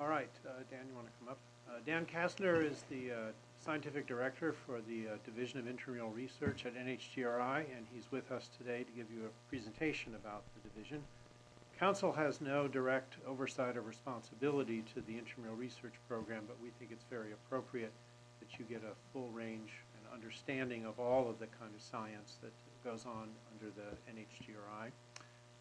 All right, uh, Dan, you want to come up? Uh, Dan Kastner is the uh, Scientific Director for the uh, Division of Intramural Research at NHGRI, and he's with us today to give you a presentation about the division. Council has no direct oversight or responsibility to the intramural research program, but we think it's very appropriate that you get a full range and understanding of all of the kind of science that goes on under the NHGRI.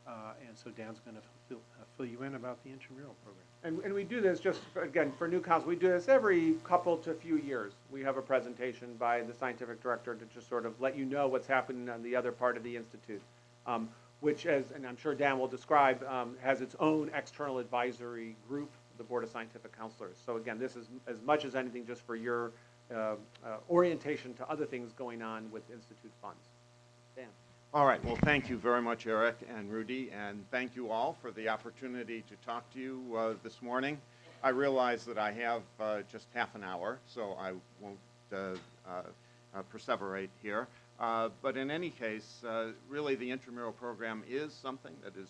Uh, and so Dan's going to fill, uh, fill you in about the intramural program. And, and we do this just, for- again, for new council, we do this every couple to few years. We have a presentation by the scientific director to just sort of let you know what's happening on the other part of the institute. Um, which as, and I'm sure Dan will describe, um, has its own external advisory group, the Board of Scientific Counselors. So again, this is as much as anything just for your, uh, uh, orientation to other things going on with institute funds. All right, well, thank you very much, Eric and Rudy, and thank you all for the opportunity to talk to you uh, this morning. I realize that I have uh, just half an hour, so I won't uh, uh, uh, perseverate here. Uh, But in any case, really, the intramural program is something that is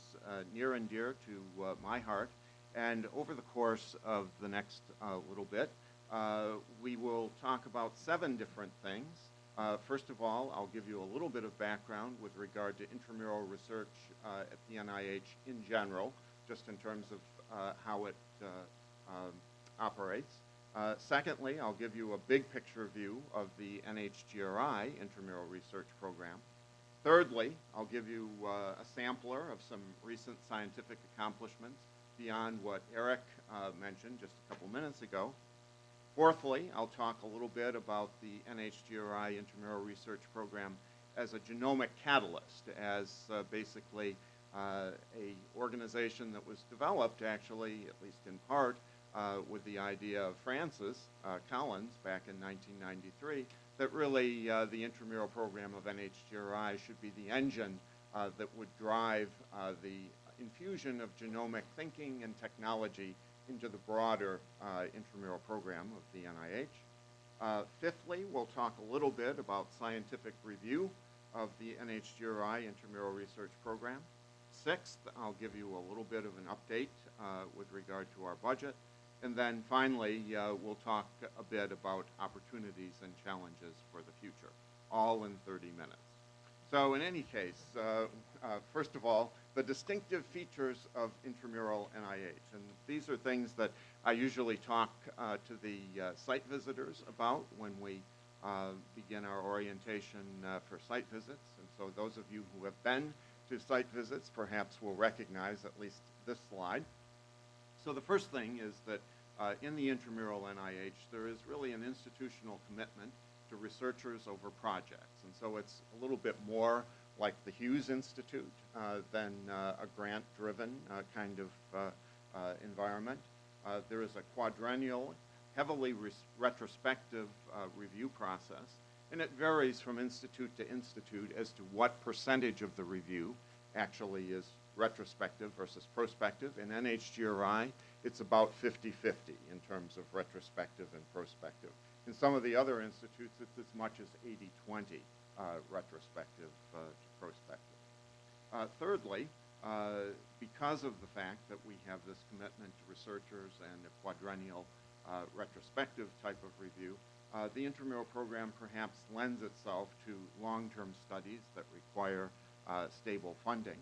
near and dear to my heart. And over the course of the next little bit, we will talk about seven different things. Uh, First of all, I'll give you a little bit of background with regard to intramural research uh, at the NIH in general, just in terms of uh, how it uh, um, operates. Uh, Secondly, I'll give you a big picture view of the NHGRI intramural research program. Thirdly, I'll give you uh, a sampler of some recent scientific accomplishments beyond what Eric mentioned just a couple minutes ago. Fourthly, I'll talk a little bit about the NHGRI intramural research program as a genomic catalyst, as uh, basically uh, a organization that was developed actually, at least in part, uh, with the idea of Francis uh, Collins back in 1993, that really uh, the intramural program of NHGRI should be the engine uh, that would drive the infusion of genomic thinking and technology into the broader uh, intramural program of the NIH. Uh, fifthly, we'll talk a little bit about scientific review of the NHGRI intramural research program. Sixth, I'll give you a little bit of an update uh, with regard to our budget. And then finally, uh, we'll talk a bit about opportunities and challenges for the future, all in 30 minutes. So in any case, uh, uh, first of all, the distinctive features of intramural NIH. And these are things that I usually talk uh, to the uh, site visitors about when we uh, begin our orientation uh, for site visits. And so those of you who have been to site visits perhaps will recognize at least this slide. So the first thing is that in the intramural NIH, there is really an institutional commitment to researchers over projects. And so it's a little bit more like the Hughes Institute uh, than uh, a grant-driven uh, kind of environment. There is a quadrennial, heavily retrospective review process, and it varies from institute to institute as to what percentage of the review actually is retrospective versus prospective. In NHGRI, it's about 50-50 in terms of retrospective and prospective. In some of the other institutes, it's as much as 80-20 uh, retrospective uh, to prospective. Uh, thirdly, uh, because of the fact that we have this commitment to researchers and a quadrennial uh, retrospective type of review, uh, the intramural program perhaps lends itself to long-term studies that require uh, stable funding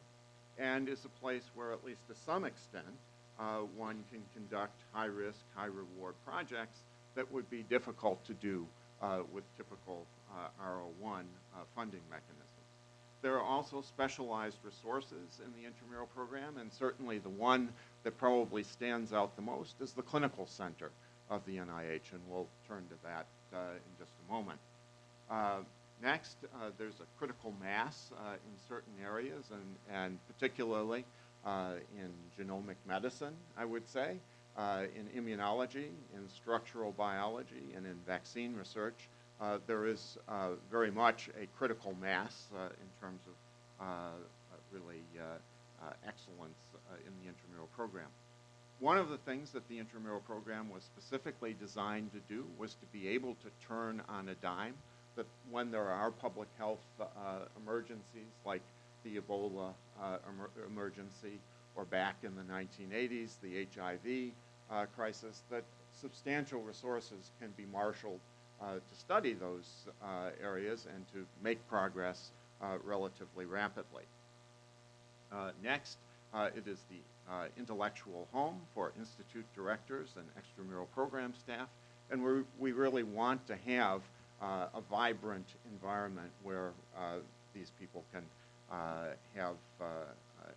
and is a place where, at least to some extent, uh, one can conduct high-risk, high-reward projects that would be difficult to do uh, with typical uh, RO1 uh, funding mechanisms. There are also specialized resources in the intramural program, and certainly the one that probably stands out the most is the clinical center of the NIH, and we'll turn to that uh, in just a moment. Uh, next, there's a critical mass in certain areas, and, and particularly in genomic medicine, I would say, in immunology, in structural biology, and in vaccine research. Uh, there is uh, very much a critical mass uh, in terms of uh, really uh, uh, excellence uh, in the intramural program. One of the things that the intramural program was specifically designed to do was to be able to turn on a dime that when there are public health uh, emergencies like the Ebola uh, emer- emergency or back in the 1980s, the HIV uh, crisis, that substantial resources can be marshaled uh, to study those uh, areas and to make progress uh, relatively rapidly. Next, it is the intellectual home for institute directors and extramural program staff, and we we really want to have a vibrant environment where these people can uh, have uh, uh,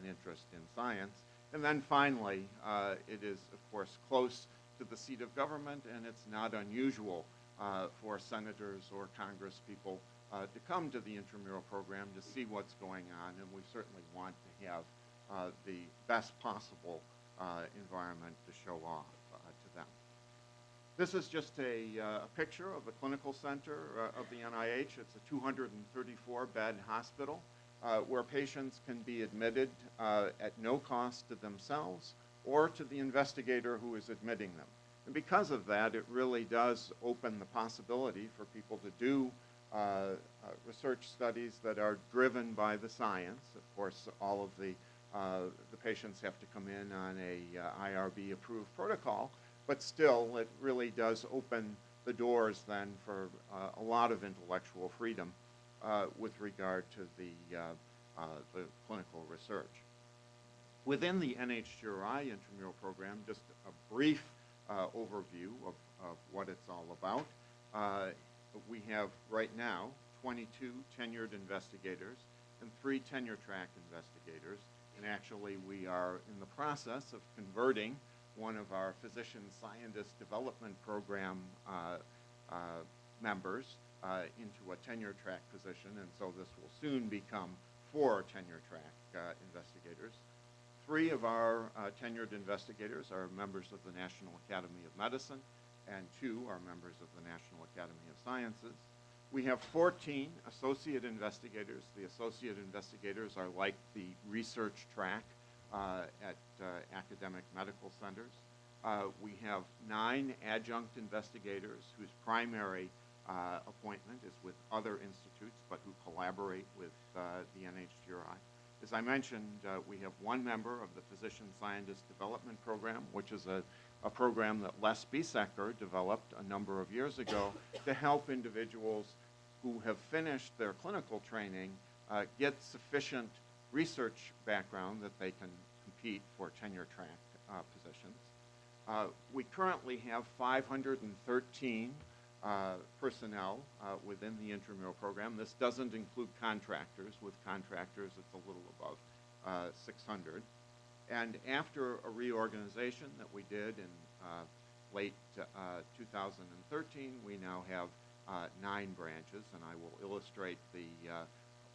an interest in science. And then finally, uh, it is, of course, close to the seat of government, and it's not unusual uh, for senators or congresspeople uh, to come to the intramural program to see what's going on, and we certainly want to have uh, the best possible uh, environment to show off uh, to them. This is just a, uh, a picture of the clinical center of the NIH. It's a 234-bed hospital uh, where patients can be admitted uh, at no cost to themselves or to the investigator who is admitting them. And because of that, it really does open the possibility for people to do uh, uh, research studies that are driven by the science. Of course, all of the, uh, the patients have to come in on a uh, IRB-approved protocol, but still, it really does open the doors then for a lot of intellectual freedom uh, with regard to the, uh, uh, the clinical research. Within the NHGRI intramural program, just a brief uh, overview of, of what it's all about. Uh, we have right now 22 tenured investigators and three tenure track investigators. And actually, we are in the process of converting one of our physician scientist development program uh, uh, members uh, into a tenure track position. And so this will soon become four tenure track uh, investigators. Three of our uh, tenured investigators are members of the National Academy of Medicine, and two are members of the National Academy of Sciences. We have 14 associate investigators. The associate investigators are like the research track uh, at uh, academic medical centers. Uh, we have nine adjunct investigators whose primary uh, appointment is with other institutes, but who collaborate with uh, the NHGRI. As I mentioned, uh, we have one member of the Physician Scientist Development Program, which is a, a program that Les Biesecker developed a number of years ago to help individuals who have finished their clinical training uh, get sufficient research background that they can compete for tenure track uh, positions. Uh, we currently have 513 uh, personnel uh, within the intramural program. This doesn't include contractors. With contractors, it's a little above uh, 600. And after a reorganization that we did in uh, late uh, 2013, we now have uh, nine branches, and I will illustrate the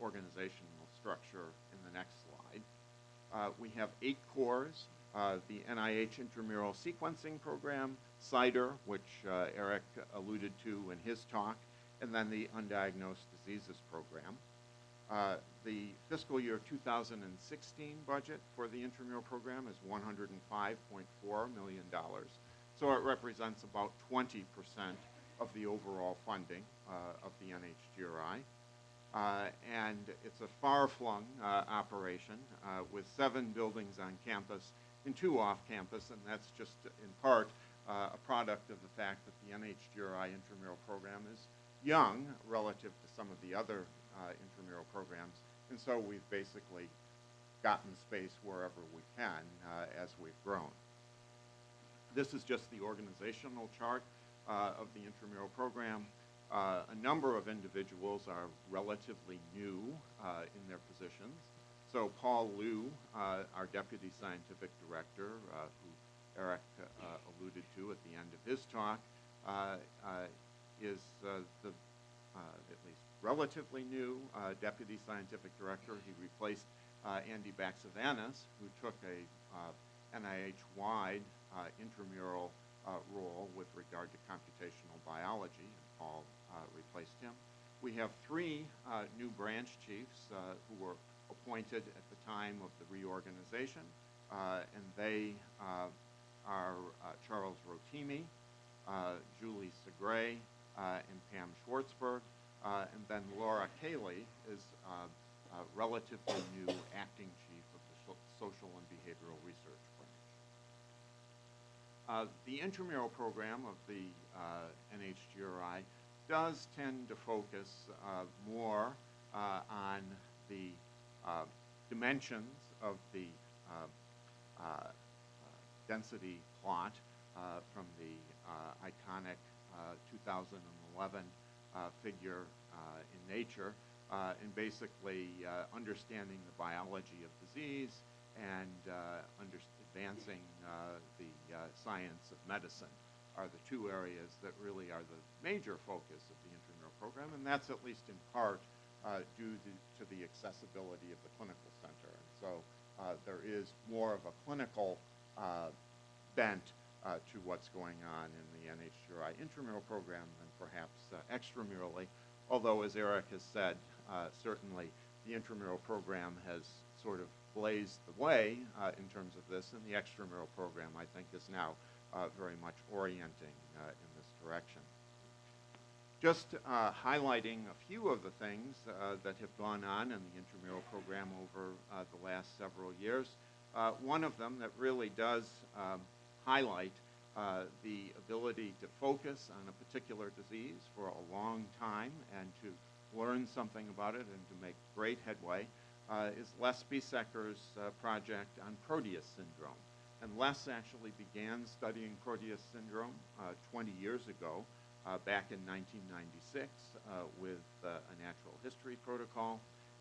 organizational structure in the next slide. We have eight cores, the NIH Intramural Sequencing Program, CIDR, which uh, Eric alluded to in his talk, and then the Undiagnosed Diseases Program. Uh, the fiscal year 2016 budget for the intramural program is $105.4 million. So it represents about 20% of the overall funding uh, of the NHGRI. Uh, and it's a far-flung uh, operation uh, with seven buildings on campus and two off campus, and that's just in part uh, a product of the fact that the NHGRI intramural program is young relative to some of the other uh, intramural programs, and so we've basically gotten space wherever we can uh, as we've grown. This is just the organizational chart uh, of the intramural program. Uh, a number of individuals are relatively new uh, in their positions. So Paul Liu, our deputy scientific director, who Eric uh, alluded to at the end of his talk, uh, uh, is uh, the uh, at least relatively new uh, deputy scientific director. He replaced uh, Andy Baxevanis, who took a uh, NIH-wide uh, intramural uh, role with regard to computational biology, and Paul uh, replaced him. We have three uh, new branch chiefs uh, who were appointed at the time of the reorganization, uh, and they uh, are uh, Charles Rotimi, uh, Julie Segre, uh, and Pam Schwartzberg, and then Laura Koehly is relatively new acting chief of the social and behavioral research branch. The intramural program of the NHGRI does tend to focus more on the dimensions of the uh, uh, density plot uh, from the uh, iconic uh, 2011 uh, figure in Nature, and basically understanding the biology of disease and advancing the science of medicine are the two areas that really are the major focus of the intramural program, and that's at least in part uh, due to, to the accessibility of the clinical center. And so uh, there is more of a clinical bent uh, to what's going on in the NHGRI intramural program than perhaps uh, extramurally, although as Eric has said, uh, certainly the intramural program has sort of blazed the way uh, in terms of this, and the extramural program, I think, is now uh, very much orienting uh, in this direction. Just uh, highlighting a few of the things uh, that have gone on in the intramural program over uh, the last several years. Uh, one of them that really does um, highlight uh, the ability to focus on a particular disease for a long time and to learn something about it and to make great headway uh, is Les Biesecker's uh, project on Proteus syndrome. And Les actually began studying Proteus syndrome uh, 20 years ago, uh, back in 1996, uh, with a natural history protocol.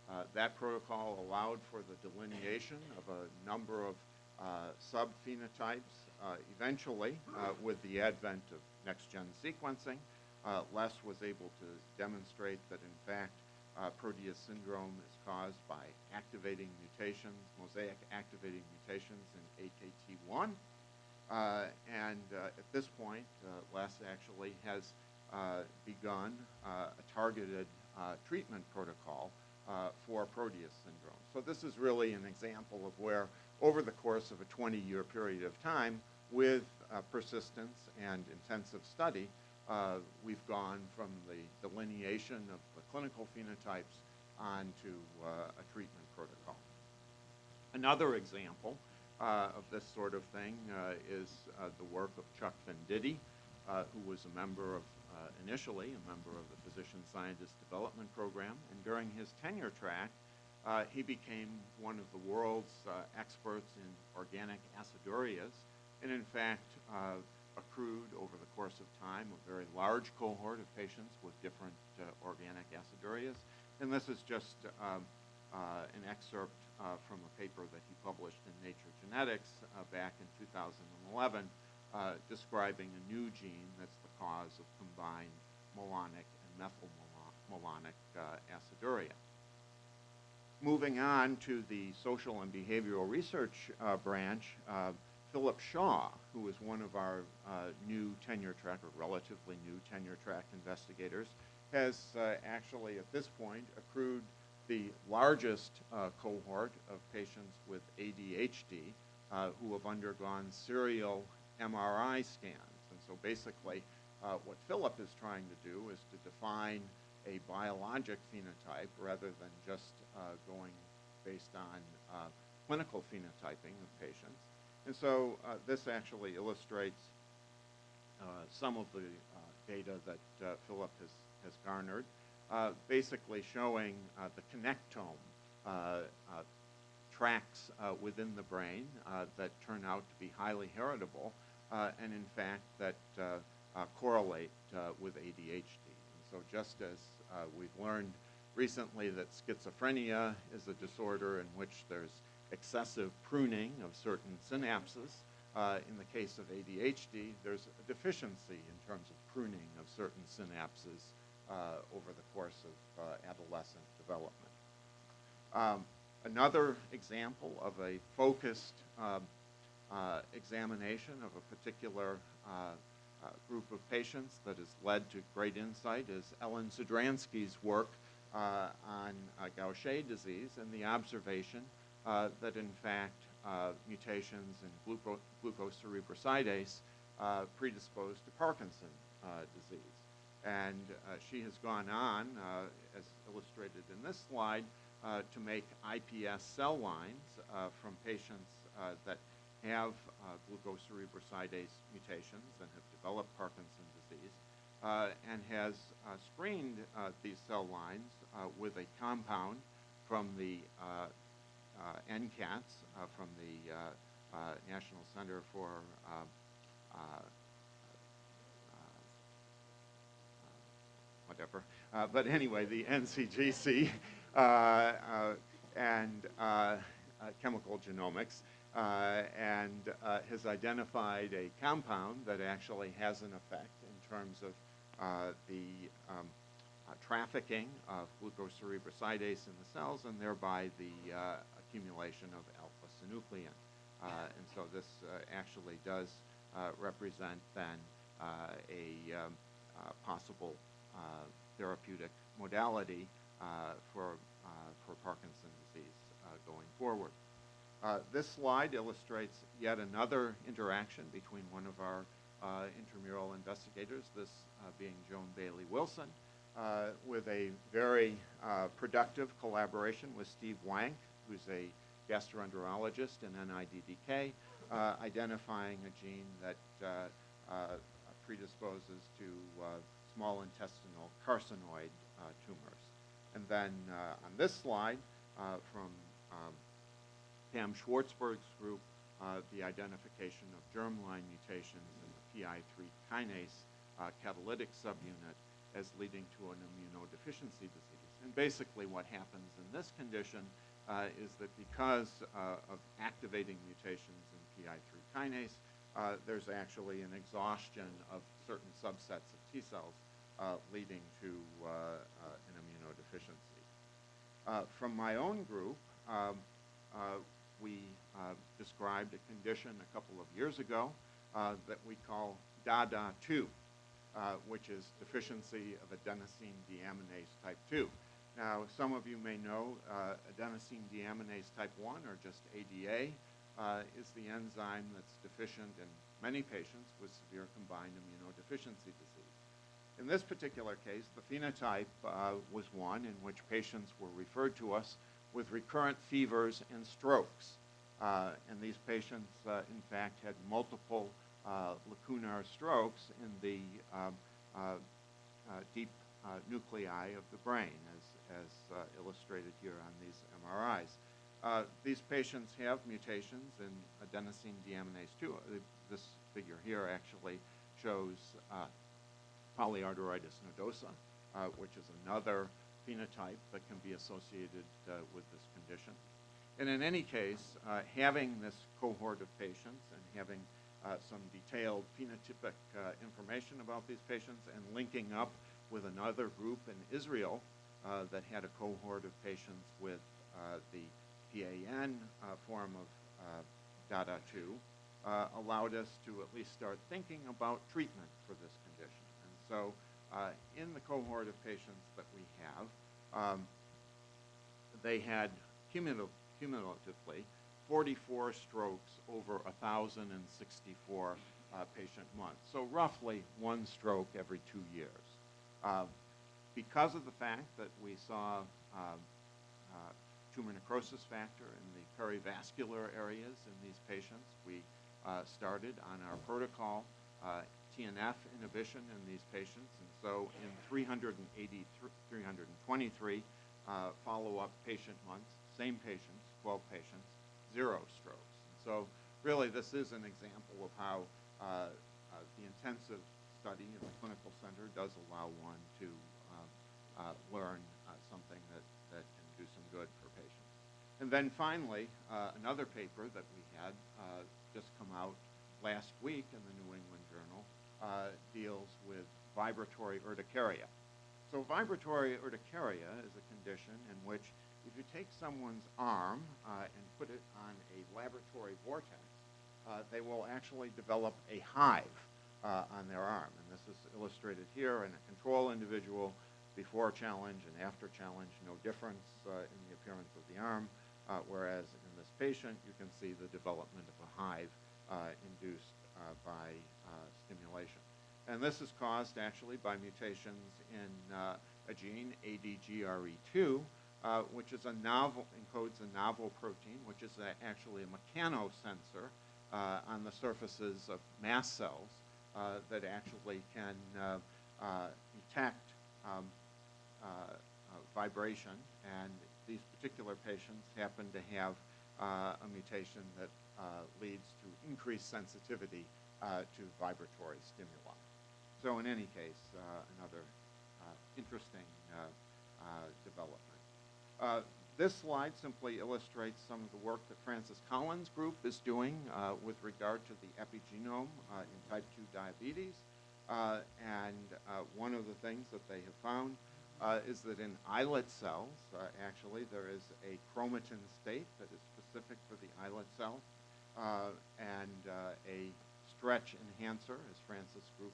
Uh, that protocol allowed for the delineation of a number of uh, subphenotypes. Uh, eventually, with the advent of next-gen sequencing, Les was able to demonstrate that, in fact, uh, Proteus syndrome is caused by activating mutations, mosaic activating mutations in AKT1. Uh, and uh, at this point, Les actually has begun a targeted treatment protocol uh, for Proteus syndrome. So this is really an example of where, over the course of a 20-year period of time, with uh, persistence and intensive study, uh, we've gone from the delineation of the clinical phenotypes onto uh, a treatment protocol. Another example uh, of this sort of thing uh, is the work of Chuck Venditti, who was a member of, uh, initially, a member of the Physician Scientist Development Program, and during his tenure track, uh, he became one of the world's uh, experts in organic acidurias, and in fact, uh, accrued over the course of time a very large cohort of patients with different uh, organic acidurias. And this is just um, uh, an excerpt from a paper that he published in Nature Genetics back in 2011 uh, describing a new gene that's cause of combined malonic and methylmalonic uh, aciduria. Moving on to the social and behavioral research uh, branch, uh, Philip Shaw, who is one of our uh, new tenure track or relatively new tenure track investigators, has uh, actually at this point accrued the largest uh, cohort of patients with ADHD who have undergone serial MRI scans. And so basically, what Philip is trying to do is to define a biologic phenotype rather than just uh, going based on uh, clinical phenotyping of patients. And so uh, this actually illustrates some of the data that Philip has, has garnered, basically showing the connectome tracks uh, within the brain uh, that turn out to be highly heritable uh, and in fact that correlate uh, with ADHD. And so just as uh, we've learned recently that schizophrenia is a disorder in which there's excessive pruning of certain synapses, uh, in the case of ADHD, there's a deficiency in terms of pruning of certain synapses uh, over the course of uh, adolescent development. Um, another example of a focused um, uh, examination of a particular uh, uh, group of patients that has led to great insight is Ellen Sidransky's work uh, on uh, Gaucher disease and the observation uh, that in fact uh, mutations in gluco- glucocerebrosidase uh, predispose to Parkinson uh, disease. And uh, she has gone on, uh, as illustrated in this slide, uh, to make IPS cell lines uh, from patients uh, that have uh, glucocerebrosidase mutations and have developed Parkinson's disease, uh, and has uh, screened uh, these cell lines uh, with a compound from the NCATS, from the National Center for whatever. Uh, but anyway, the NCGC uh, uh, and chemical genomics uh, and uh, has identified a compound that actually has an effect in terms of uh, the um, uh, trafficking of glucocerebrosidase in the cells and thereby the uh, accumulation of alpha-synuclein. Uh, and so this actually does represent then a um, possible therapeutic modality for, for Parkinson's disease going forward. Uh, This slide illustrates yet another interaction between one of our uh, intramural investigators, this uh, being Joan Bailey Wilson, uh, with a very uh, productive collaboration with Steve Wank, who's a gastroenterologist in NIDDK, identifying a gene that predisposes to small intestinal carcinoid tumors. And then on this slide, from um, Pam Schwartzberg's group, uh, the identification of germline mutations in the PI3 kinase uh, catalytic subunit as leading to an immunodeficiency disease. And basically what happens in this condition uh, is that because of activating mutations in PI3 kinase, uh, there's actually an exhaustion of certain subsets of T cells uh, leading to uh, an immunodeficiency. From my own group, um, we uh, described a condition a couple of years ago uh, that we call DADA2, uh, which is deficiency of adenosine deaminase type 2. Now, some of you may know uh, adenosine deaminase type 1, or just ADA, uh, is the enzyme that's deficient in many patients with severe combined immunodeficiency disease. In this particular case, the phenotype uh, was one in which patients were referred to us with recurrent fevers and strokes. Uh, and these patients, uh, in fact, had multiple uh, lacunar strokes in the um, uh, uh, deep nuclei of the brain, as, as illustrated here on these MRIs. These patients have mutations in adenosine deaminase 2. Uh, This figure here actually shows polyarteritis nodosa, which is another phenotype that can be associated uh, with this condition. And in any case, uh, having this cohort of patients and having uh, some detailed phenotypic information about these patients and linking up with another group in Israel that had a cohort of patients with the PAN form of uh, DADA2 uh, allowed us to at least start thinking about treatment for this condition. And so uh, in the cohort of patients that we have, um, they had cumulative, cumulatively 44 strokes over 1,064 uh, patient months. So roughly one stroke every two years. Uh, because of the fact that we saw um, uh, tumor necrosis factor in the perivascular areas in these patients, we uh, started on our protocol uh, TNF inhibition in these patients. So in 383, 323 uh, follow-up patient months, same patients, 12 patients, zero strokes. And so really this is an example of how uh, uh, the intensive study in the clinical center does allow one to um, uh, learn uh, something that, that can do some good for patients. And then finally, another paper that we had just come out last week in the New England Journal uh, deals with vibratory urticaria. So vibratory urticaria is a condition in which if you take someone's arm uh, and put it on a laboratory vortex, uh, they will actually develop a hive uh, on their arm. And this is illustrated here in a control individual before challenge and after challenge, no difference uh, in the appearance of the arm, uh, whereas in this patient, you can see the development of a hive uh, induced by stimulation. And this is caused actually by mutations in uh, a gene, ADGRE2, uh, which is a novel, encodes a novel protein, which is a, actually a mechanosensor uh, on the surfaces of mast cells uh, that actually can uh, uh, detect um, vibration, and these particular patients happen to have a mutation that leads to increased sensitivity to vibratory stimuli. So in any case, uh, another uh, interesting uh, development. This slide simply illustrates some of the work that Francis Collins Group is doing with regard to the epigenome in type 2 diabetes. Uh, And uh, one of the things that they have found uh, is that in islet cells, actually, there is a chromatin state that is specific for the islet cell, and a stretch enhancer, as Francis Group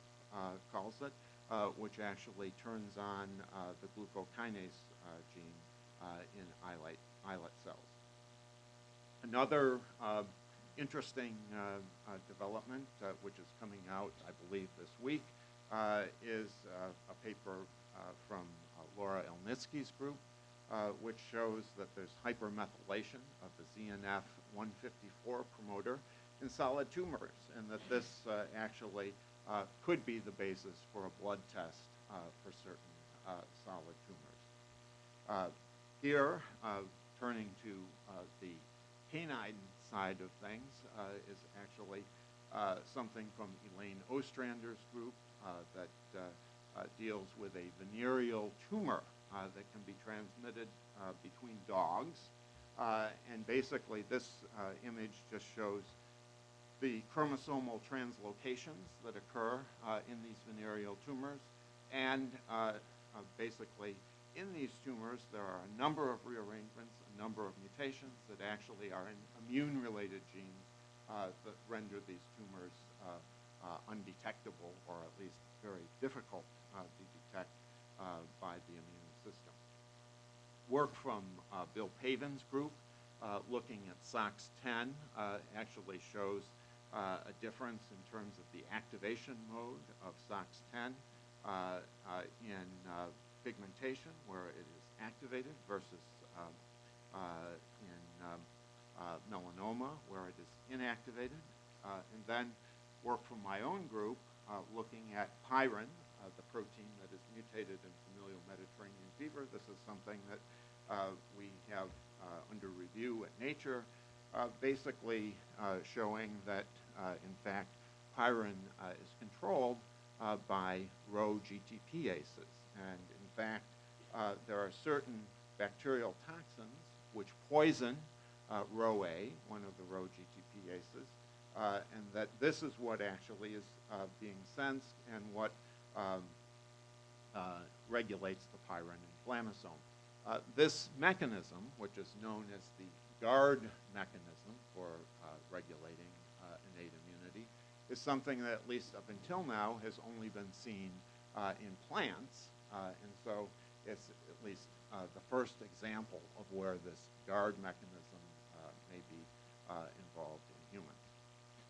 calls it, uh, which actually turns on uh, the glucokinase uh, gene uh, in islet, islet cells. Another uh, interesting uh, uh, development, uh, which is coming out, I believe, this week, uh, is uh, a paper uh, from uh, Laura Elnitski's group, uh, which shows that there's hypermethylation of the ZNF 154 promoter in solid tumors, and that this uh, actually uh, could be the basis for a blood test uh, for certain uh, solid tumors. Uh, Here, uh, turning to uh, the canine side of things, uh, is actually uh, something from Elaine Ostrander's group uh, that uh, uh, deals with a venereal tumor uh, that can be transmitted uh, between dogs. Uh, And basically, this uh, image just shows the chromosomal translocations that occur uh, in these venereal tumors. And uh, uh, basically, in these tumors, there are a number of rearrangements, a number of mutations that actually are in immune-related genes uh, that render these tumors uh, undetectable or at least very difficult to detect by the immune system work from Bill Pavan's group uh, looking at SOX10 uh, actually shows uh, a difference in terms of the activation mode of SOX10 uh, uh, in uh, pigmentation where it is activated versus um, in um, melanoma where it is inactivated. And then work from my own group looking at pyrin, the protein that is mutated in familial Mediterranean fever. This is something that uh, we have uh, under review at Nature, uh, basically showing that, in fact, pyrin uh, is controlled uh, by Rho GTPases. And in fact, uh, there are certain bacterial toxins which poison uh, Rho A, one of the Rho GTPases, uh, and that this is what actually is uh, being sensed and what um, uh, regulates the pyrin inflammasome. Uh, this mechanism, which is known as the GUARD mechanism for uh, regulating uh, is something that at least up until now has only been seen uh, in plants, uh, and so it's at least uh, the first example of where this GUARD mechanism uh, may be uh, involved in humans.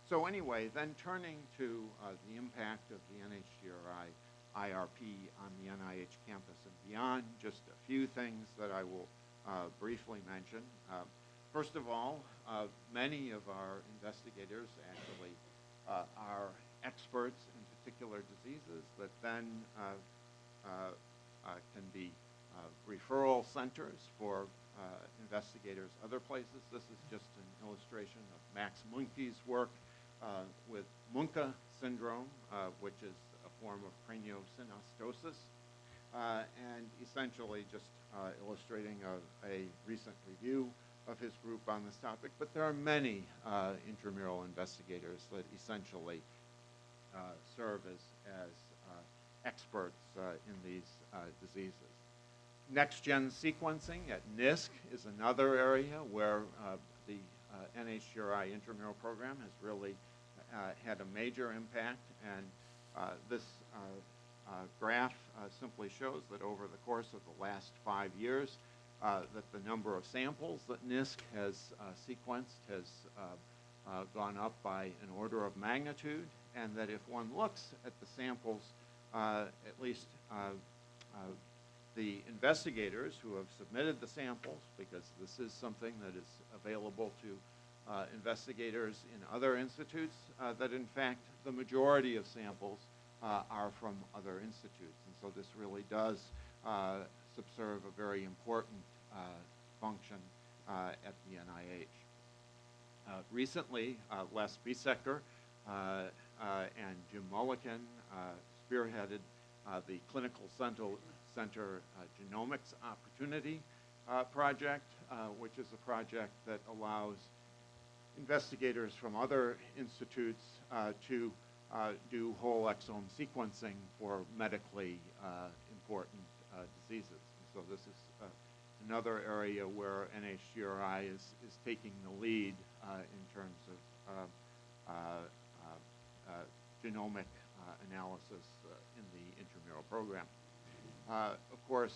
So anyway, then turning to uh, the impact of the NHGRI IRP on the NIH campus and beyond, just a few things that I will briefly mention. First of all, many of our investigators actually uh, are experts in particular diseases that then uh, uh, uh, can be referral centers for investigators other places. This is just an illustration of Max Muenke's work with Muenke syndrome, which is a form of craniosynostosis, and essentially just illustrating a, a recent review of his group on this topic. But there are many uh, intramural investigators that essentially uh, serve as, as uh, experts uh, in these uh, diseases. Next-gen sequencing at NISC is another area where the NHGRI intramural program has really had a major impact, and this graph simply shows that over the course of the last five years, that the number of samples that NISC has uh, sequenced has uh, uh, gone up by an order of magnitude, and that if one looks at the samples, uh, at least uh, uh, the investigators who have submitted the samples, because this is something that is available to uh, investigators in other institutes uh, that in fact the majority of samples uh, are from other institutes. And so this really does uh, subserve a very important uh, function uh, at the NIH. Uh, recently, uh, Les Biesecker uh, uh, and Jim Mullikin uh, spearheaded uh, the Clinical Center, Center uh, Genomics Opportunity uh, Project, uh, which is a project that allows investigators from other institutes uh, to uh, do whole exome sequencing for medically uh, important uh, diseases. And so this is uh, another area where NHGRI is, is taking the lead uh, in terms of uh, uh, uh, genomic uh, analysis uh, in the intramural program. Of course,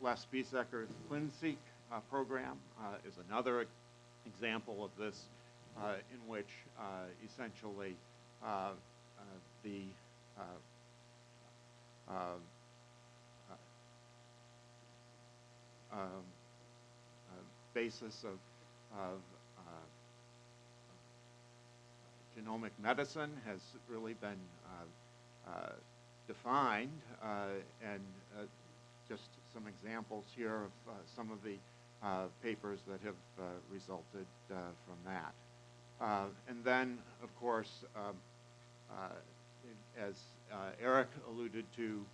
Les Biesecker's ClinSeq program is another example of this, in which essentially the uh, uh, uh, um, uh, basis of, of uh, genomic medicine has really been uh, defined, and just some examples here of some of the papers that have resulted from that. And then, of course, um, as Eric alluded to,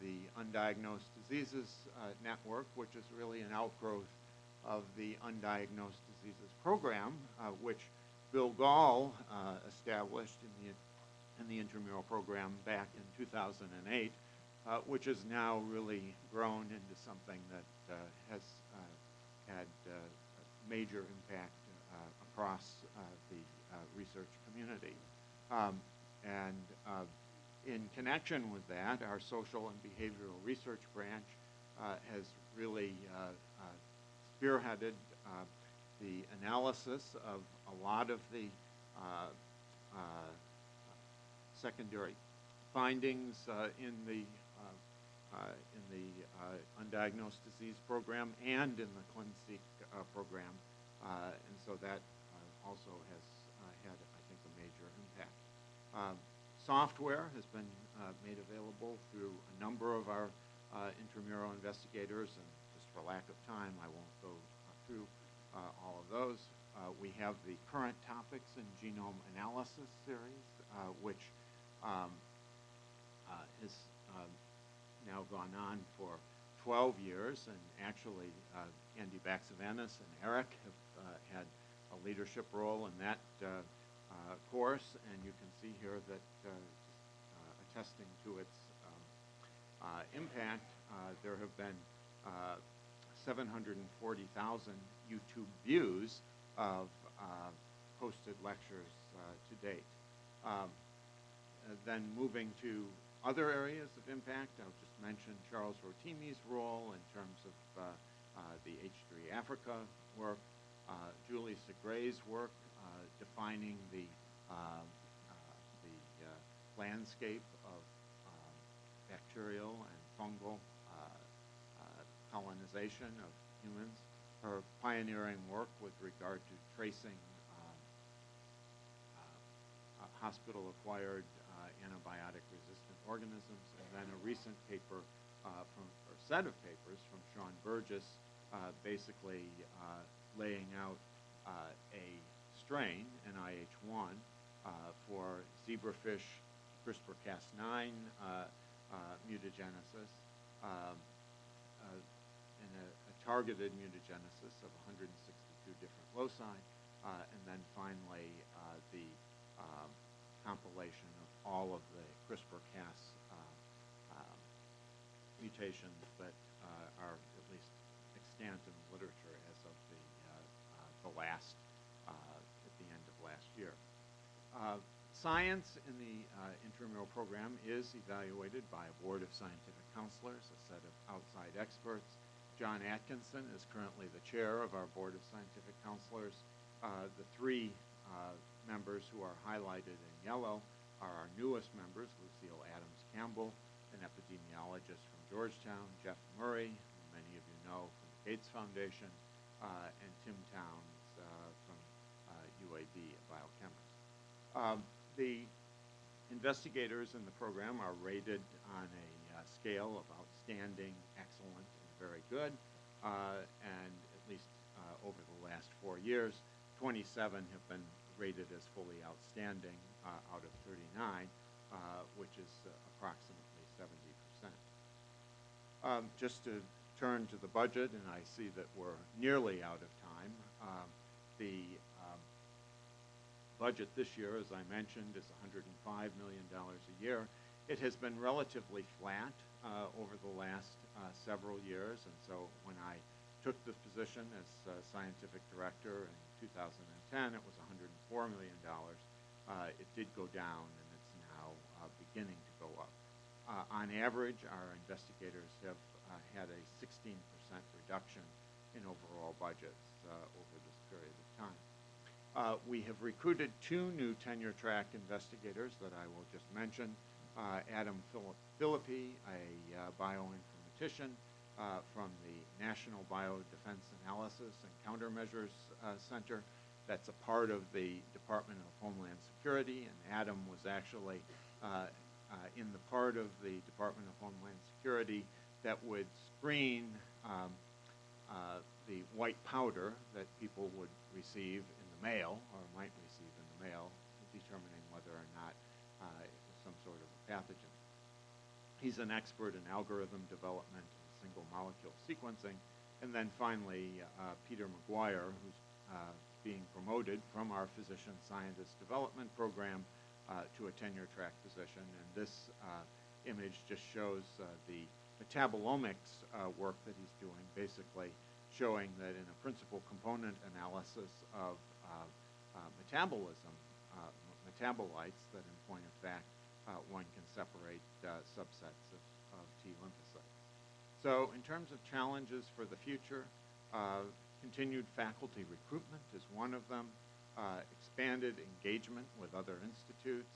the Undiagnosed Diseases uh, Network, which is really an outgrowth of the Undiagnosed Diseases Program, uh, which Bill Gahl uh, established in the in the intramural program back in 2008, uh, which has now really grown into something that uh, has uh, had uh, a major impact uh, across uh, the uh, research community. Um, and uh, in connection with that, our social and behavioral research branch uh, has really uh, uh, spearheaded uh, the analysis of a lot of the secondary findings in the in the undiagnosed disease program and in the ClinSeq program, and so that also has had, I think, a major impact. Um, software has been uh, made available through a number of our uh, intramural investigators, and just for lack of time, I won't go through uh, all of those. Uh, we have the current topics in genome analysis series, uh, which um, has um, now gone on for 12 years, and actually Andy Baxevanis and Eric have had a leadership role in that course, and you can see here that uh, uh, attesting to its um, uh, impact, uh, there have been uh, 740,000 YouTube views of uh, posted lectures uh, to date. Um, uh, then moving to other areas of impact, I'll just mention Charles Rotimi's role in terms of uh, uh, the H3 Africa work, uh, Julie Segre's work uh, defining the, um, uh, the uh, landscape of um, bacterial and fungal uh, uh, colonization of humans, her pioneering work with regard to tracing uh, uh, hospital-acquired uh, antibiotic-resistant organisms, and then a recent paper uh, from, or set of papers from Shawn Burgess, uh, basically uh, laying out uh, a strain, NIH1, uh, for zebrafish CRISPR-Cas9 uh, uh, mutagenesis, um, a, a targeted mutagenesis of 162 different loci, and then finally the um, compilation of all of the CRISPR-Cas um, mutations that uh, are at least extant in the literature as of the, uh, uh, the last, uh, at the end of last Uh, Science in the uh, intramural program is evaluated by a board of scientific counselors, a set of outside experts. John Atkinson is currently the chair of our board of scientific counselors. Uh, The three uh, members who are highlighted in yellow are our newest members, Lucille Adams Campbell, an epidemiologist from Georgetown, Jeff Murray, who many of you know from the Gates Foundation, uh, and Tim uh, UAB, a biochemist. Um, The investigators in the program are rated on a uh, scale of outstanding, excellent, and very good. Uh, And at least uh, over the last four years, 27 have been rated as fully outstanding uh, out of 39, uh, which is approximately 70%. Um, Just to turn to the budget, and I see that we're nearly out of time. Um, The budget this year, as I mentioned, is $105 million a year. It has been relatively flat uh, over the last uh, several years, and so when I took this position as uh, scientific director in 2010, it was $104 million. Uh, It did go down, and it's now uh, beginning to go up. Uh, On average, our investigators have had a 16% reduction in overall budgets over this period of time. Uh, We have recruited two new tenure-track investigators that I will just mention. Uh, Adam Philip- Phillippy, a uh, bioinformatician uh, from the National Biodefense Analysis and Countermeasures uh, Center. That's a part of the Department of Homeland Security, and Adam was actually uh, in the part of the Department of Homeland Security that would screen um, the white powder that people would receive mail, or might receive in the mail, determining whether or not uh, it was some sort of a pathogen. He's an expert in algorithm development and single molecule sequencing. And then finally, uh, Peter McGuire, who's uh, being promoted from our physician scientist development program uh, to a tenure track position. And this uh, image just shows uh, the metabolomics work that he's doing, basically showing that in a principal component analysis of metabolism, uh, metabolites, that in point of fact, uh, one can separate uh, subsets of, of T lymphocytes. So in terms of challenges for the future, uh, continued faculty recruitment is one of them, uh, expanded engagement with other institutes,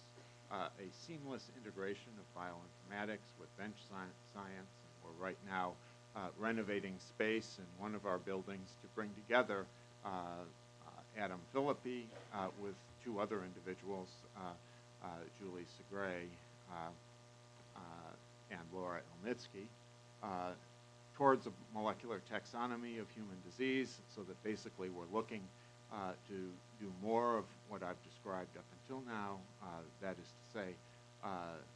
uh, a seamless integration of bioinformatics with bench sci- science. And we're right now uh, renovating space in one of our buildings to bring together uh, uh, Adam Phillippy uh, with two other individuals, uh, uh, Julie Segre and Laura Elnitski, towards a molecular taxonomy of human disease, so that basically we're looking to do more of what I've described up until now, that is to say,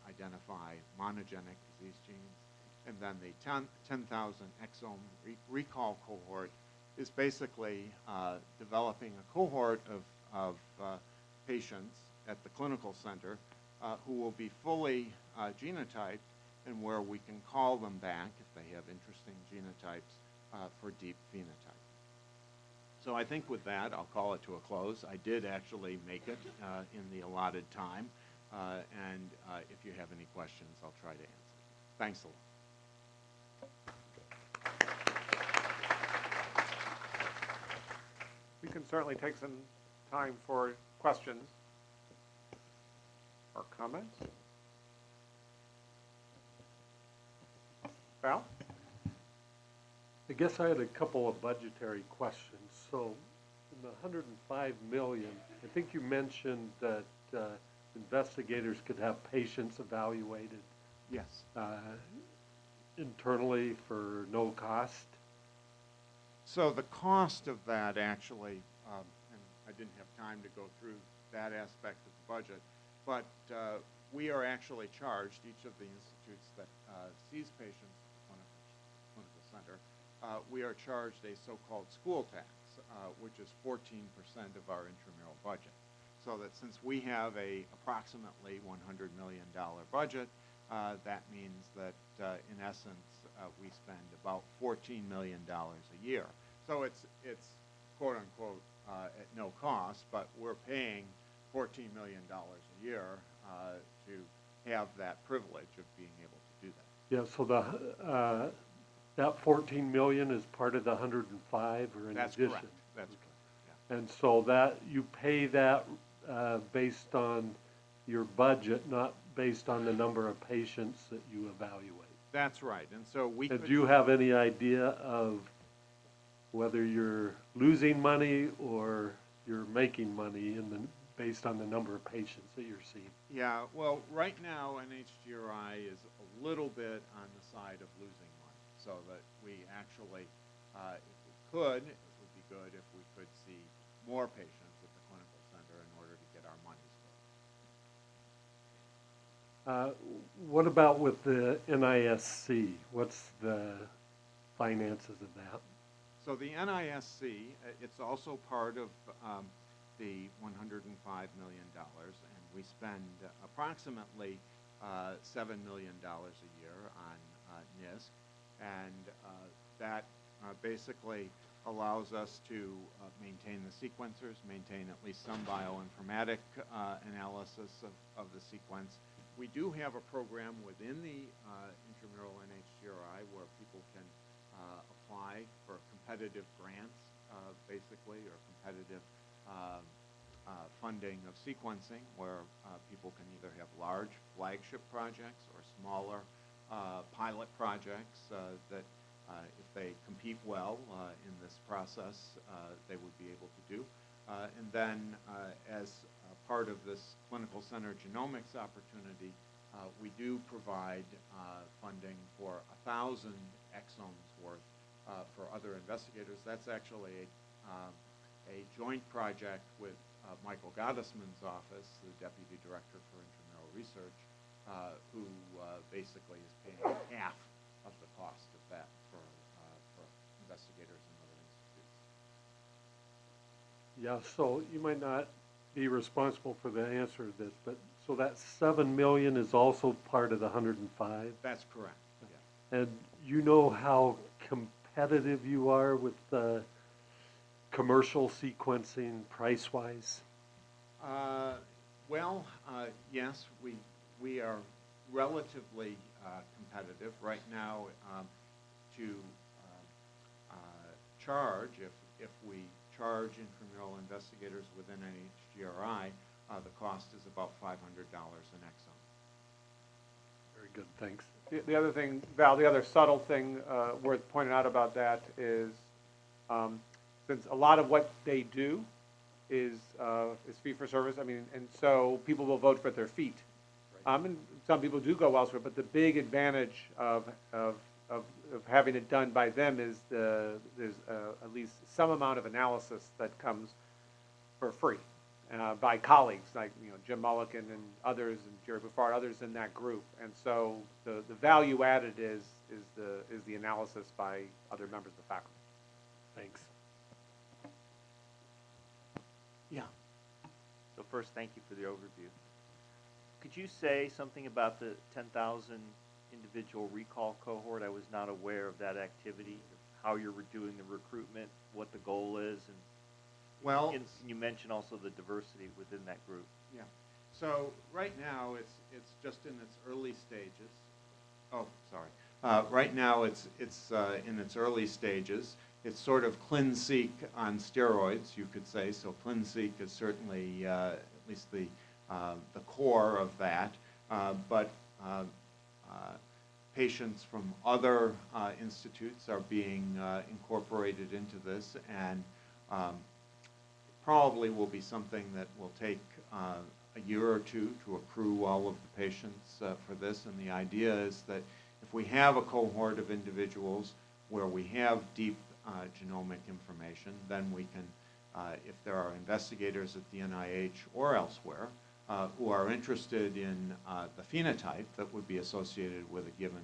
identify monogenic disease genes. And then the 10 10,000 exome re- recall cohort is basically uh, developing a cohort of, of uh, patients at the clinical center uh, who will be fully uh, genotyped and where we can call them back if they have interesting genotypes uh, for deep phenotype. So I think with that, I'll call it to a close. I did actually make it in the allotted time, and if you have any questions, I'll try to answer. Thanks a lot. We can certainly take some time for questions or comments. Val? I guess I had a couple of budgetary questions. So, in the hundred and five million, I think you mentioned that, uh, investigators could have patients evaluated, Yes. uh, internally for no cost. So the cost of that actually, um, and I didn't have time to go through that aspect of the budget, but uh, we are actually charged, each of the institutes that uh, sees patients at the clinical, center, uh, we are charged a so-called school tax, uh, which is 14% of our intramural budget. So that since we have a approximately $100 million budget, uh, that means that, uh, in essence, uh, we spend about $14 million a year. So it's, it's quote-unquote uh, at no cost, but we're paying $14 million a year uh, to have that privilege of being able to do that. Yeah, so the, uh, that fourteen million is part of the hundred and five or in That's addition? correct. That's correct, yeah. And so that, you pay that, uh, based on your budget, not based on the number of patients that you evaluate? That's right, and so we And could. do you have any idea of whether you're losing money or you're making money in the, based on the number of patients that you're seeing. Yeah, well, right now NHGRI is a little bit on the side of losing money, so that we actually, uh, if we could, it would be good if we could see more patients at the clinical center in order to get our money's worth. Uh, What about with the NISC? What's the finances of that? So the NISC, uh, it's also part of um, the $105 million, and we spend approximately uh, $7 million a year on uh, NISC, and uh, that uh, basically allows us to maintain the sequencers, maintain at least some bioinformatic analysis of, of the sequence. We do have a program within the uh, intramural NHGRI where people can uh, apply for competitive grants, uh, basically, or competitive um, uh, funding of sequencing, where uh, people can either have large flagship projects or smaller uh, pilot projects that, if they compete well in this process, they would be able to do. And then, as part of this clinical center genomics opportunity, uh, we do provide uh, funding for a thousand exomes worth uh, for other investigators. That's actually a, um, a joint project with uh, Michael Gottesman's office, the Deputy Director for Intramural Research, uh, who uh, basically is paying half of the cost of that for, for investigators in other institutes. Yeah, so you might not be responsible for the answer to this, but, so that seven million is also part of the hundred and five? That's correct, yeah. And you know how competitive you are with the commercial sequencing price-wise? Uh, Well, uh, yes, we, we are relatively uh, competitive. Right now, um, to uh, uh, charge, if, if we charge intramural investigators within NHGRI, uh, the cost is about $500 an exome. Very good, thanks. The, the other thing, Val, the other subtle thing uh, worth pointing out about that is, um, since a lot of what they do is, uh, is fee for service, I mean, and so people will vote for their feet. Um, and some people do go elsewhere, but the big advantage of, of, of, of having it done by them is the, there's uh, at least some amount of analysis that comes for free uh, by colleagues like you know Jim Mullikin and others and Jerry Bouffard, others in that group. And so the, the value added is is the is the analysis by other members of the faculty. Thanks. Yeah. So first, thank you for the overview. Could you say something about the ten thousand individual recall cohort? I was not aware of that activity, how you're doing the recruitment, what the goal is, and Well, and you mentioned also the diversity within that group. Yeah. So right now, it's, it's just in its early stages. Oh, sorry. Uh, right now, it's, it's, uh, in its early stages. It's sort of ClinSeq on steroids, you could say. So ClinSeq is certainly, uh, at least the, uh, the core of that. Uh, but, uh, uh, patients from other, uh, institutes are being, uh, incorporated into this. And, um, probably will be something that will take uh, a year or two to accrue all of the patients uh, for this. And the idea is that if we have a cohort of individuals where we have deep uh, genomic information, then we can, uh, if there are investigators at the NIH or elsewhere uh, who are interested in uh, the phenotype that would be associated with a given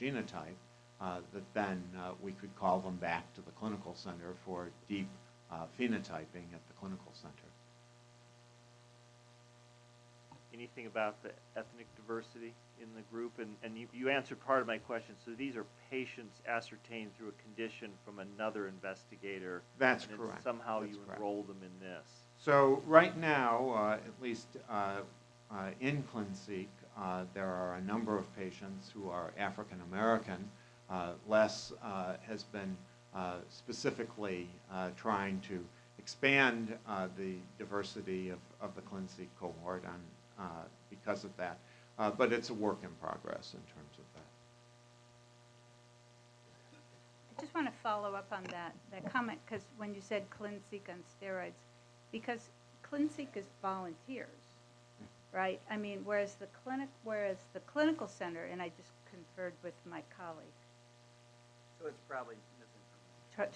genotype, that then we could call them back to the clinical center for deep uh, phenotyping at the clinical center. Anything about the ethnic diversity in the group? And, and you, you answered part of my question. So these are patients ascertained through a condition from another investigator. That's and correct. Somehow That's you correct. enroll them in this. So right now, uh, at least uh, uh, in ClinSeq, uh, there are a number of patients who are African American. Uh, Les uh, has been specifically uh, trying to expand uh, the diversity of, of the ClinSeq cohort on, uh, because of that. Uh, but it's a work in progress in terms of that. I just want to follow up on that, that comment, because when you said ClinSeq on steroids, because ClinSeq is volunteers, right? I mean, whereas the clinic, whereas the clinical center, and I just conferred with my colleague, So it's probably misinformation. To-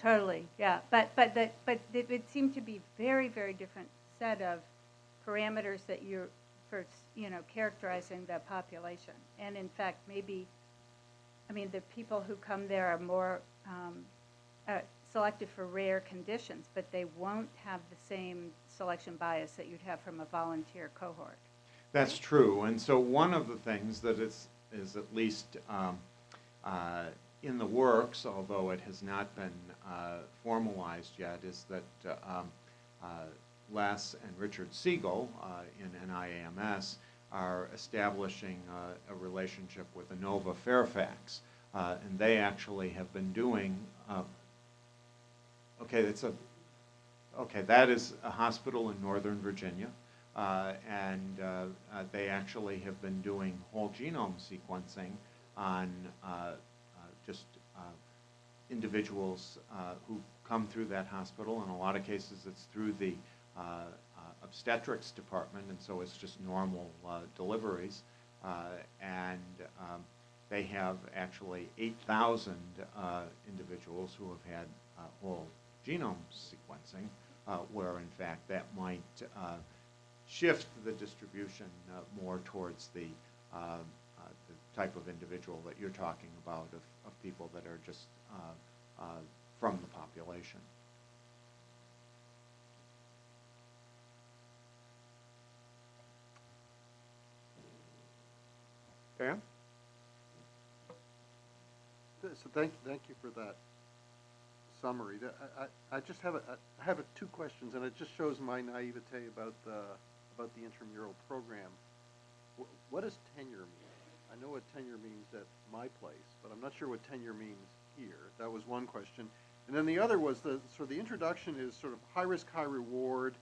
Totally, yeah, but, but, that but it would seem to be very, very different set of parameters that you're, for, you know, characterizing the population. And in fact, maybe, I mean, the people who come there are more, um, uh, selected for rare conditions, but they won't have the same selection bias that you'd have from a volunteer cohort. That's true, and so one of the things that is, is at least um, uh, in the works, although it has not been uh, formalized yet, is that uh, um, uh, Les and Richard Siegel uh, in NIAMS are establishing a relationship with Inova Fairfax, and they actually have been doing, uh, okay, it's a, Okay, that is a hospital in Northern Virginia, uh, and uh, uh, they actually have been doing whole genome sequencing on uh, uh, just uh, individuals uh, who come through that hospital. In a lot of cases, it's through the uh, uh, obstetrics department, and so it's just normal uh, deliveries. Uh, and um, they have actually 8,000 uh, individuals who have had whole genome sequencing, where in fact that might shift the distribution more towards the, uh, the type of individual that you're talking about, of, of people that are just Uh, uh, from the population. Dan? So thank, thank you for that summary. That- I, I, I just have a, I have a, two questions, and it just shows my naivete about the, about the intramural program. What does tenure mean? I know what tenure means at my place, but I'm not sure what tenure means here. That was one question. And then the other was the, so the introduction is sort of high risk, high reward,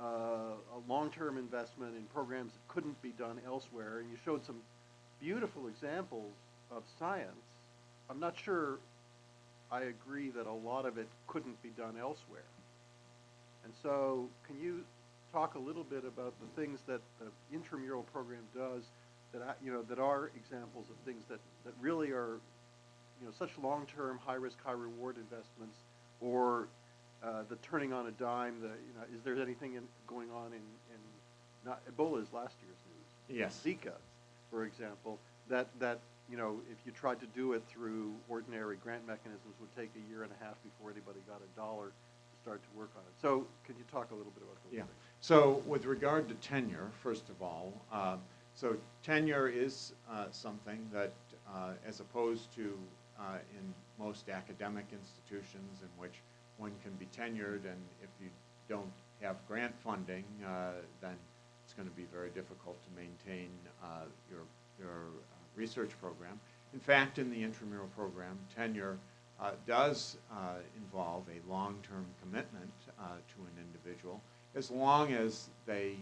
uh, a long-term investment in programs that couldn't be done elsewhere, and you showed some beautiful examples of science. I'm not sure I agree that a lot of it couldn't be done elsewhere. And so, can you talk a little bit about the things that the intramural program does that, you know, that are examples of things that, that really are, you know, such long-term, high-risk, high-reward investments, or uh, the turning on a dime, the, you know, is there anything in, going on in, in, not, Ebola is last year's news. Yes. Zika, for example, that, that, you know, if you tried to do it through ordinary grant mechanisms, would take a year and a half before anybody got a dollar to start to work on it. So, could you talk a little bit about those Yeah. things? So with regard to tenure, first of all, uh, so tenure is uh, something that, uh, as opposed to uh, in most academic institutions in which one can be tenured, and if you don't have grant funding, uh, then it's going to be very difficult to maintain uh, your, your uh, research program. In fact, in the intramural program, tenure uh, does uh, involve a long-term commitment to an individual as long as they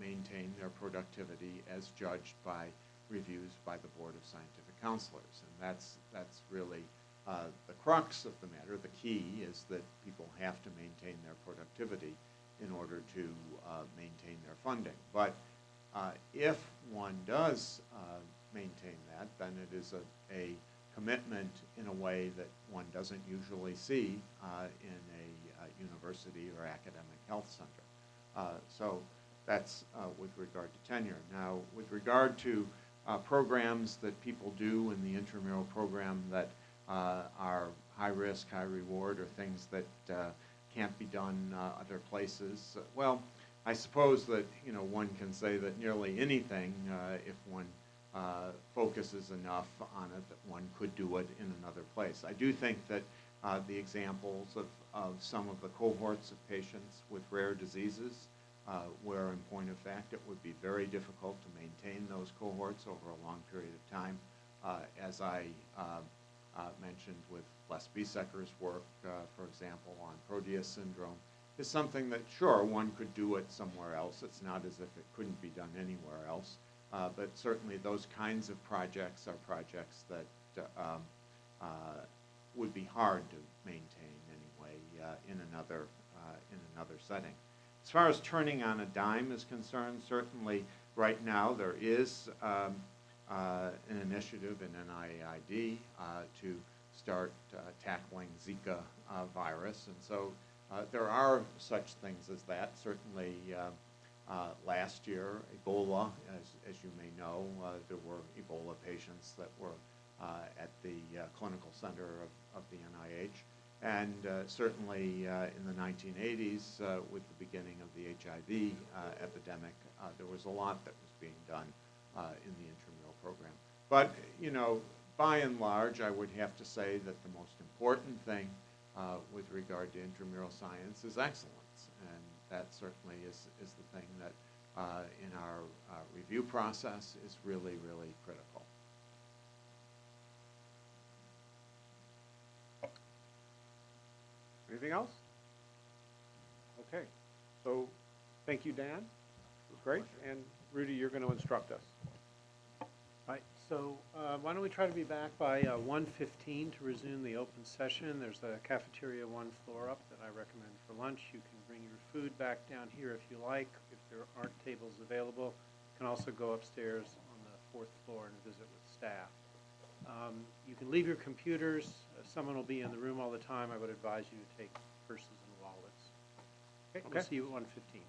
maintain their productivity as judged by reviews by the Board of Scientific Counselors. And that's, that's really uh, the crux of the matter. The key is that people have to maintain their productivity in order to uh, maintain their funding. But uh, if one does uh, maintain that, then it is a, a commitment in a way that one doesn't usually see uh, in a uh, university or academic health center. So that's with regard to tenure. Now, with regard to uh, programs that people do in the intramural program that uh, are high risk, high reward, or things that uh, can't be done uh, other places, well, I suppose that, you know, one can say that nearly anything, uh, if one uh, focuses enough on it, that one could do it in another place. I do think that the examples of, of some of the cohorts of patients with rare diseases, uh, where in point of fact it would be very difficult to maintain those cohorts over a long period of time, uh, as I uh, uh, mentioned with Les Biesecker's work, uh, for example, on Proteus syndrome, is something that, sure, one could do it somewhere else. It's not as if it couldn't be done anywhere else. But certainly those kinds of projects are projects that um, would be hard to maintain anyway uh, in another uh, in another setting. As far as turning on a dime is concerned, certainly, right now, there is um, uh, an initiative in NIAID uh, to start uh, tackling Zika uh, virus. And so uh, there are such things as that. Certainly, uh, last year, Ebola, as, as you may know, there were Ebola patients that were at the clinical center of, of the NIH. And uh, certainly uh, in the 1980s, uh, with the beginning of the HIV epidemic, there was a lot that was being done in the intramural program. But, you know, by and large, I would have to say that the most important thing uh, with regard to intramural science is excellence. And that certainly is, is the thing that uh, in our uh, review process is really, really critical. Anything else? Okay, so, thank you, Dan. Great, and Rudy, you're gonna instruct us. All right. so uh, why don't we try to be back by uh, 1:15 to resume the open session? There's a cafeteria one floor up that I recommend for lunch. You can bring your food back down here if you like, if there aren't tables available. You can also go upstairs on the fourth floor and visit with staff. Um, You can leave your computers, Uh, someone will be in the room all the time. I would advise you to take purses and wallets. Okay, we'll Okay. see you at 1:15.